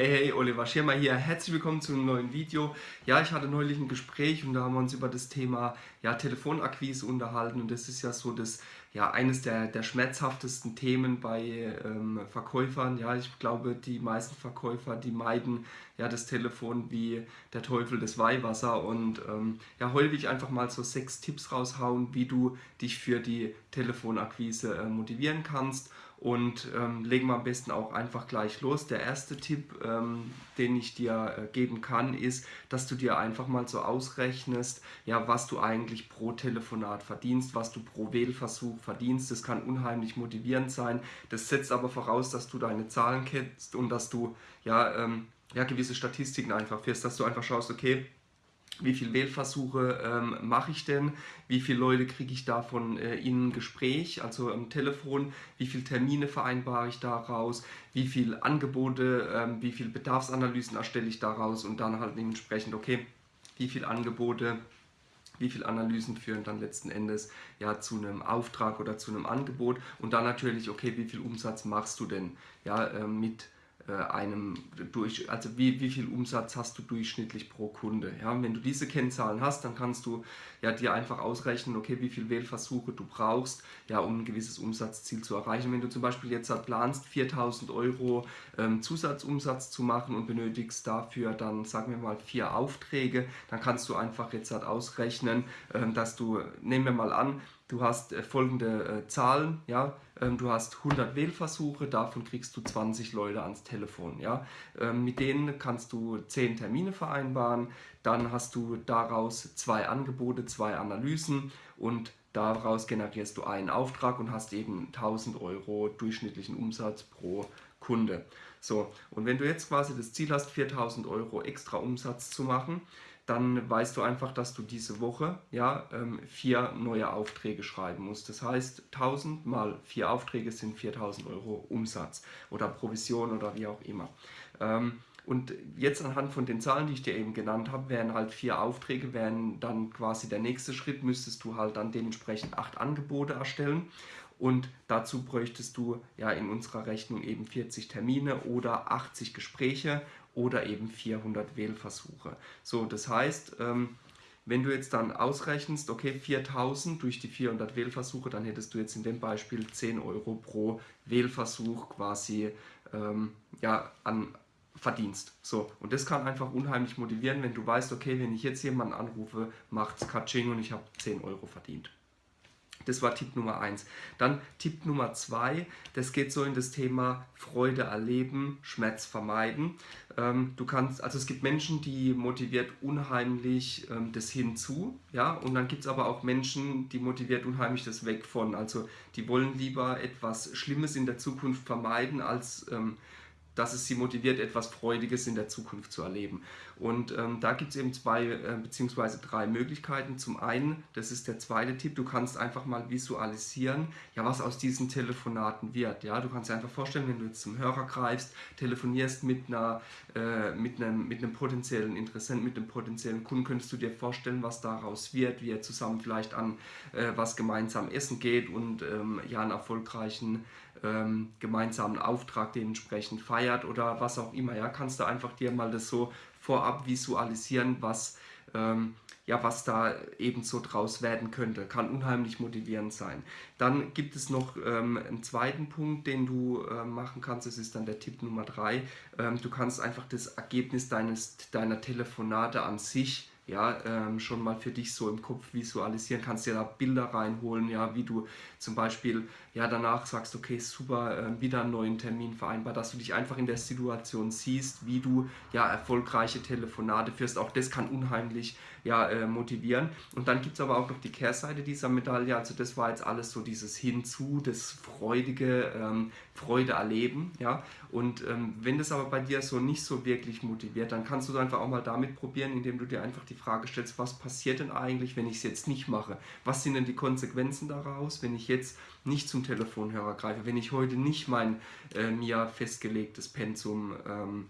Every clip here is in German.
Hey, hey, Oliver Schirmer hier. Herzlich willkommen zu einem neuen Video. Ja, ich hatte neulich ein Gespräch und da haben wir uns über das Thema ja, Telefonakquise unterhalten und das ist ja so das, ja, eines der, der schmerzhaftesten Themen bei ähm, Verkäufern. Ja, ich glaube, die meisten Verkäufer, die meiden ja das Telefon wie der Teufel das Weihwasser und ähm, ja, heute will ich einfach mal so sechs Tipps raushauen, wie du dich für die Telefonakquise äh, motivieren kannst und ähm, legen wir am besten auch einfach gleich los. Der erste Tipp, ähm, den ich dir äh, geben kann, ist, dass du dir einfach mal so ausrechnest, ja, was du eigentlich pro Telefonat verdienst, was du pro Wählversuch verdienst. Das kann unheimlich motivierend sein. Das setzt aber voraus, dass du deine Zahlen kennst und dass du ja, ähm, ja gewisse Statistiken einfach fährst, dass du einfach schaust, okay, wie viele Wählversuche ähm, mache ich denn, wie viele Leute kriege ich davon äh, in ein Gespräch, also am Telefon, wie viele Termine vereinbare ich daraus, wie viele Angebote, ähm, wie viele Bedarfsanalysen erstelle ich daraus und dann halt dementsprechend, okay, wie viele Angebote, wie viele Analysen führen dann letzten Endes ja zu einem Auftrag oder zu einem Angebot? Und dann natürlich, okay, wie viel Umsatz machst du denn ja, äh, mit einem durch, also wie, wie viel Umsatz hast du durchschnittlich pro Kunde. Ja? Wenn du diese Kennzahlen hast, dann kannst du ja, dir einfach ausrechnen, okay, wie viel Wählversuche du brauchst, ja, um ein gewisses Umsatzziel zu erreichen. Wenn du zum Beispiel jetzt halt planst, 4000 Euro ähm, Zusatzumsatz zu machen und benötigst dafür dann, sagen wir mal, vier Aufträge, dann kannst du einfach jetzt halt ausrechnen, ähm, dass du, nehmen wir mal an, du hast äh, folgende äh, Zahlen, ja, du hast 100 Wählversuche, davon kriegst du 20 Leute ans Telefon, ja, ähm, mit denen kannst du 10 Termine vereinbaren, dann hast du daraus zwei Angebote, zwei Analysen und daraus generierst du einen Auftrag und hast eben 1000 Euro durchschnittlichen Umsatz pro Kunde. So, und wenn du jetzt quasi das Ziel hast, 4000 Euro extra Umsatz zu machen, dann weißt du einfach, dass du diese Woche ja, ähm, vier neue Aufträge schreiben musst. Das heißt, 1000 mal vier Aufträge sind 4000 Euro Umsatz oder Provision oder wie auch immer. Ähm, und jetzt anhand von den Zahlen, die ich dir eben genannt habe, wären halt vier Aufträge, wären dann quasi der nächste Schritt, müsstest du halt dann dementsprechend acht Angebote erstellen. Und dazu bräuchtest du ja in unserer Rechnung eben 40 Termine oder 80 Gespräche oder eben 400 Wählversuche. So, das heißt, ähm, wenn du jetzt dann ausrechnest, okay, 4000 durch die 400 Wählversuche, dann hättest du jetzt in dem Beispiel 10 Euro pro Wählversuch quasi ähm, ja, an Verdienst. So, und das kann einfach unheimlich motivieren, wenn du weißt, okay, wenn ich jetzt jemanden anrufe, macht's Katsching und ich habe 10 Euro verdient. Das war Tipp Nummer 1. Dann Tipp Nummer 2, das geht so in das Thema Freude erleben, Schmerz vermeiden. Ähm, du kannst, also es gibt Menschen, die motiviert unheimlich ähm, das hinzu, ja, und dann gibt es aber auch Menschen, die motiviert unheimlich das weg von. Also die wollen lieber etwas Schlimmes in der Zukunft vermeiden, als ähm, dass es sie motiviert, etwas Freudiges in der Zukunft zu erleben. Und ähm, da gibt es eben zwei äh, bzw. drei Möglichkeiten. Zum einen, das ist der zweite Tipp, du kannst einfach mal visualisieren, ja, was aus diesen Telefonaten wird. Ja? Du kannst dir einfach vorstellen, wenn du jetzt zum Hörer greifst, telefonierst mit, einer, äh, mit, einem, mit einem potenziellen Interessenten, mit einem potenziellen Kunden, könntest du dir vorstellen, was daraus wird, wie ihr zusammen vielleicht an äh, was gemeinsam essen geht und ähm, ja, einen erfolgreichen ähm, gemeinsamen Auftrag dementsprechend feiert oder was auch immer. Ja, kannst du einfach dir mal das so vorab visualisieren, was, ähm, ja, was da eben so draus werden könnte. Kann unheimlich motivierend sein. Dann gibt es noch ähm, einen zweiten Punkt, den du äh, machen kannst. Das ist dann der Tipp Nummer drei. Ähm, du kannst einfach das Ergebnis deines, deiner Telefonate an sich ja, ähm, schon mal für dich so im Kopf visualisieren, kannst dir da Bilder reinholen, ja, wie du zum Beispiel ja, danach sagst, okay, super, äh, wieder einen neuen Termin vereinbart, dass du dich einfach in der Situation siehst, wie du ja erfolgreiche Telefonate führst. Auch das kann unheimlich ja, äh, motivieren. Und dann gibt es aber auch noch die Kehrseite dieser Medaille, also das war jetzt alles so dieses Hinzu, das freudige ähm, Freude erleben, ja, und ähm, wenn das aber bei dir so nicht so wirklich motiviert, dann kannst du einfach auch mal damit probieren, indem du dir einfach die Frage stellst, was passiert denn eigentlich, wenn ich es jetzt nicht mache? Was sind denn die Konsequenzen daraus, wenn ich jetzt nicht zum Telefonhörer greife, wenn ich heute nicht mein äh, mir festgelegtes Pensum ähm,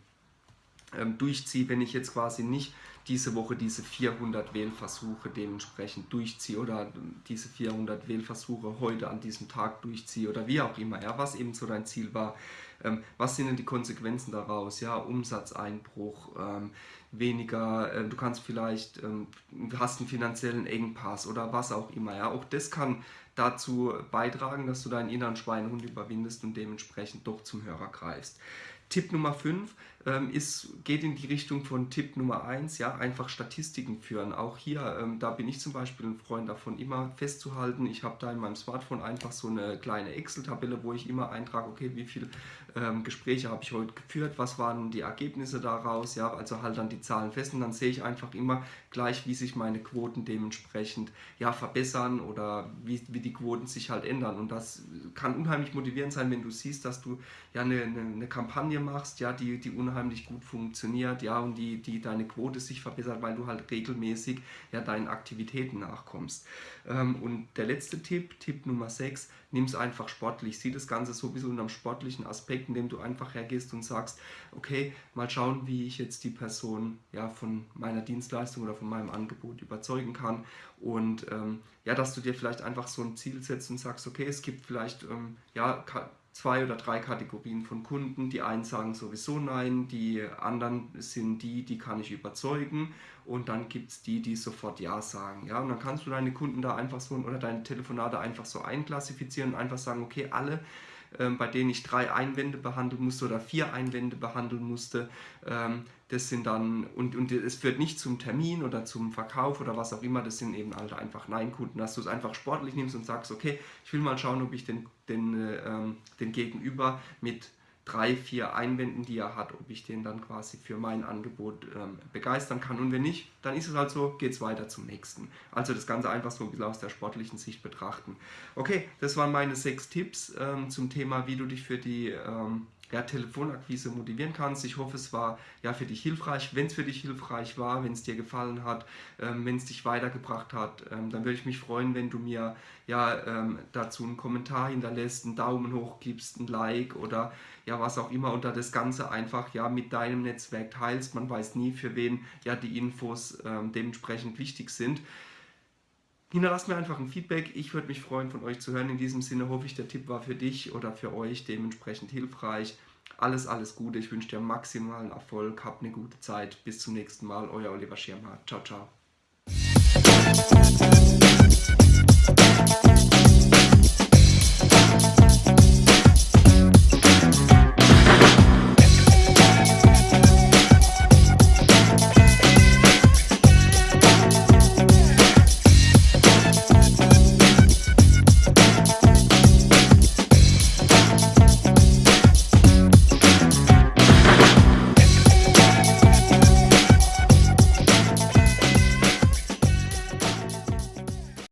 durchziehe, wenn ich jetzt quasi nicht diese Woche diese 400 Wählversuche dementsprechend durchziehe oder diese 400 Wählversuche heute an diesem Tag durchziehe oder wie auch immer, ja, was eben so dein Ziel war, ähm, was sind denn die Konsequenzen daraus? Ja, Umsatzeinbruch, ähm, weniger, äh, du kannst vielleicht, ähm, hast einen finanziellen Engpass oder was auch immer. Ja, auch das kann dazu beitragen, dass du deinen inneren Schweinehund überwindest und dementsprechend doch zum Hörer greifst. Tipp Nummer 5 ähm, ist, geht in die Richtung von Tipp Nummer 1, ja, einfach Statistiken führen. Auch hier, ähm, da bin ich zum Beispiel ein Freund davon, immer festzuhalten. Ich habe da in meinem Smartphone einfach so eine kleine Excel-Tabelle, wo ich immer eintrage, okay, wie viele ähm, Gespräche habe ich heute geführt, was waren die Ergebnisse daraus, ja, also halt dann die Zahlen fest und dann sehe ich einfach immer gleich, wie sich meine Quoten dementsprechend ja, verbessern oder wie, wie die Quoten sich halt ändern. Und das kann unheimlich motivierend sein, wenn du siehst, dass du ja eine, eine, eine Kampagne machst, ja, die, die unheimlich gut funktioniert, ja, und die, die deine Quote sich verbessert, weil du halt regelmäßig ja deinen Aktivitäten nachkommst. Ähm, und der letzte Tipp, Tipp Nummer 6, nimm es einfach sportlich. Sieh das Ganze so ein bisschen unter dem sportlichen Aspekt, indem du einfach hergehst und sagst, okay, mal schauen, wie ich jetzt die Person ja von meiner Dienstleistung oder von meinem Angebot überzeugen kann. Und ähm, ja, dass du dir vielleicht einfach so ein Ziel setzt und sagst, okay, es gibt vielleicht ähm, ja, zwei oder drei Kategorien von Kunden. Die einen sagen sowieso nein, die anderen sind die, die kann ich überzeugen und dann gibt es die, die sofort ja sagen. Ja? Und dann kannst du deine Kunden da einfach so oder deine Telefonate einfach so einklassifizieren und einfach sagen, okay, alle bei denen ich drei Einwände behandeln musste oder vier Einwände behandeln musste. Ähm, das sind dann, und, und es führt nicht zum Termin oder zum Verkauf oder was auch immer, das sind eben halt einfach Nein-Kunden, dass du es einfach sportlich nimmst und sagst, okay, ich will mal schauen, ob ich den, den, äh, ähm, den Gegenüber mit drei, vier Einwänden, die er hat, ob ich den dann quasi für mein Angebot ähm, begeistern kann. Und wenn nicht, dann ist es halt so, geht es weiter zum nächsten. Also das Ganze einfach so ein bisschen aus der sportlichen Sicht betrachten. Okay, das waren meine sechs Tipps ähm, zum Thema, wie du dich für die ähm, ja, Telefonakquise motivieren kannst. Ich hoffe, es war ja für dich hilfreich. Wenn es für dich hilfreich war, wenn es dir gefallen hat, ähm, wenn es dich weitergebracht hat, ähm, dann würde ich mich freuen, wenn du mir ja ähm, dazu einen Kommentar hinterlässt, einen Daumen hoch gibst, ein Like oder ja was auch immer und da das Ganze einfach ja mit deinem Netzwerk teilst. Man weiß nie, für wen ja die Infos ähm, dementsprechend wichtig sind. Hinterlasst mir einfach ein Feedback. Ich würde mich freuen, von euch zu hören. In diesem Sinne hoffe ich, der Tipp war für dich oder für euch dementsprechend hilfreich. Alles, alles Gute. Ich wünsche dir maximalen Erfolg. Habt eine gute Zeit. Bis zum nächsten Mal. Euer Oliver Schirmer. Ciao, ciao.